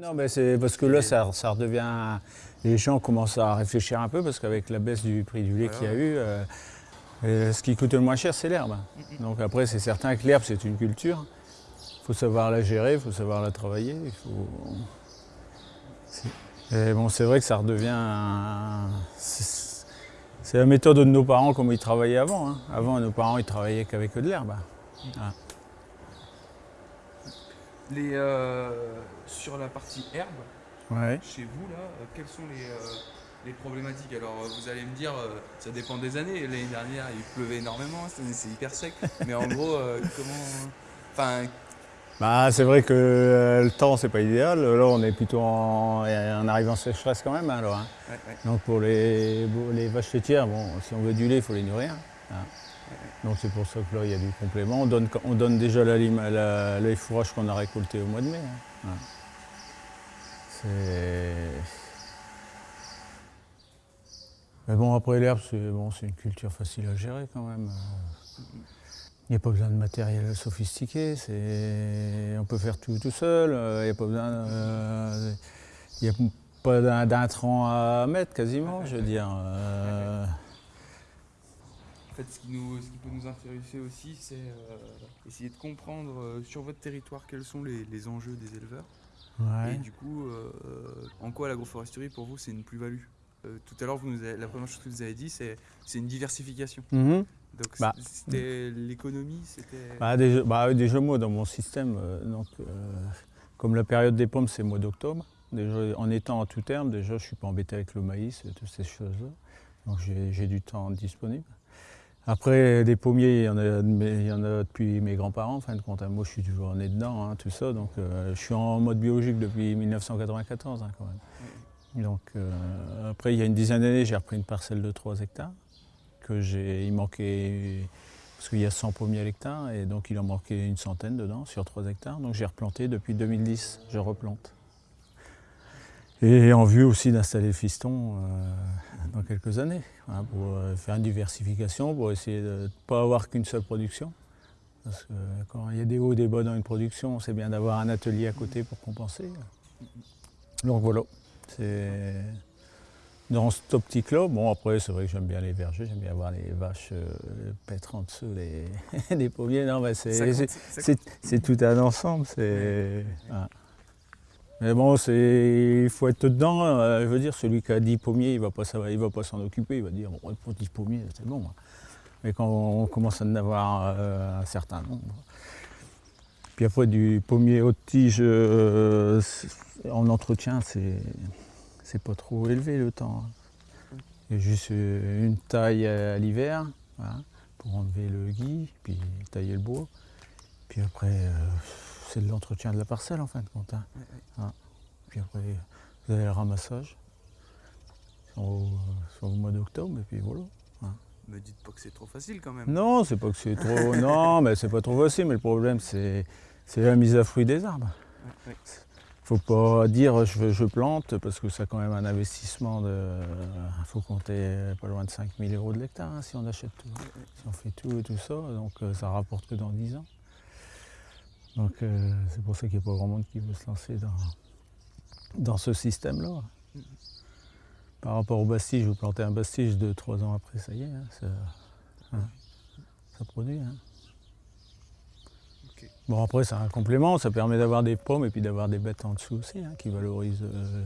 Non, mais c'est parce que là, ça, redevient. Les gens commencent à réfléchir un peu parce qu'avec la baisse du prix du lait qu'il y a eu, euh, euh, ce qui coûte le moins cher, c'est l'herbe. Donc après, c'est certain que l'herbe, c'est une culture. Il faut savoir la gérer, il faut savoir la travailler. Et bon, c'est vrai que ça redevient. C'est la méthode de nos parents comme ils travaillaient avant. hein. Avant, nos parents, ils travaillaient qu'avec de l'herbe. Les, euh, sur la partie herbe, Ouais. chez vous, là, euh, quelles sont les, euh, les problématiques? Alors, vous allez me dire, euh, ça dépend des années. L'année dernière, il pleuvait énormément, cette année, c'est hyper sec. Mais en gros, comment. Enfin, Bah, c'est vrai que le temps, c'est pas idéal. Là, on est plutôt en, en arrivant en sécheresse quand même. hein, alors, hein. ouais, ouais. Donc pour les, les vaches laitières, bon, si on veut du lait, il faut les nourrir. hein. Donc c'est pour ça que là, il y a du complément. On donne, on donne déjà la, la- qu'on a récoltés au mois de mai. hein. Mais bon, après l'herbe, c'est bon, une culture facile à gérer quand même. Il n'y a pas besoin de matériel sophistiqué, on peut faire tout tout seul, euh, il n'y a pas besoin... euh, il y a pas d'un- d'intrants à mettre quasiment, je veux dire. euh, En fait, ce qui, nous, ce qui peut nous intéresser aussi, c'est euh, essayer de comprendre euh, sur votre territoire quels sont les, les enjeux des éleveurs. ouais. Et du coup, euh, en quoi l'agroforesterie pour vous c'est une plus-value? Tout à l'heure, la première chose que vous avez dit, c'est une diversification. Mhm. Donc Bah. c'était l'économie, c'était. Bah, déjà, bah, oui, déjà, moi, dans mon système, donc, comme la période des pommes, c'est le mois d'octobre, en étant en tout terme, déjà, je ne suis pas embêté avec le maïs et toutes ces choses-là. Donc, j'ai du temps disponible. Après, des pommiers, il y en a, il y en a depuis mes grands-parents, en fin de compte. hein. Moi, je suis toujours né dedans, hein, tout ça. Donc, euh, je suis en mode biologique depuis 1994, hein, quand même. Donc, euh, après, il y a une dizaine d'années, j'ai repris une parcelle de 3 hectares. Que j'ai, il manquait parce qu'il y a 100 pommiers à l'hectare et donc il en manquait une centaine dedans sur 3 hectares. Donc j'ai replanté depuis 2010, je replante. Et en vue aussi d'installer le fiston euh, dans quelques années, hein, pour euh, faire une diversification, pour essayer de ne pas avoir qu'une seule production. Parce que quand il y a des hauts et des bas dans une production, c'est bien d'avoir un atelier à côté pour compenser. Donc voilà, c'est dans cette optique-là. Bon, après, c'est vrai que j'aime bien les vergers, j'aime bien voir les vaches euh, paître en dessous des, des pommiers. Non, mais c'est, tout un ensemble. C'est, voilà. Mais bon, il faut être dedans. euh, je veux dire, celui qui a 10 pommiers, il ne va pas s'en- occuper. Il va dire, bon, pour 10 pommiers, c'est bon. hein. Mais quand on commence à en avoir euh, un certain nombre. Puis après, du pommier haute tige euh, en entretien, c'est, pas trop élevé le temps. hein. Il y a juste une taille à l'hiver voilà, pour enlever le gui, puis tailler le bois. Puis après, c'est de l'entretien de la parcelle en fin de compte. hein. Voilà. Puis après, vous avez le ramassage au, au mois d'octobre, et puis voilà. Me dites pas que c'est trop facile quand même. Non, c'est pas que c'est trop. non, mais c'est pas trop facile, mais le problème, c'est, c'est la mise à fruit des arbres. Faut pas dire je, veux- je plante parce que ça a quand même un investissement de. Il faut compter pas loin de 5 000 euros de l'hectare hein, si on achète tout. Si on fait tout et tout ça, donc euh, ça rapporte que dans 10 ans. Donc euh, c'est pour ça qu'il n'y a pas grand monde qui veut se lancer dans, dans ce système-là. Par rapport au bastige, vous plantez un bastige de 3 ans après, ça y est, hein, ça, hein, ça produit. hein. Bon après c'est un complément, ça permet d'avoir des pommes et puis d'avoir des bêtes en dessous aussi, qui valorisent euh,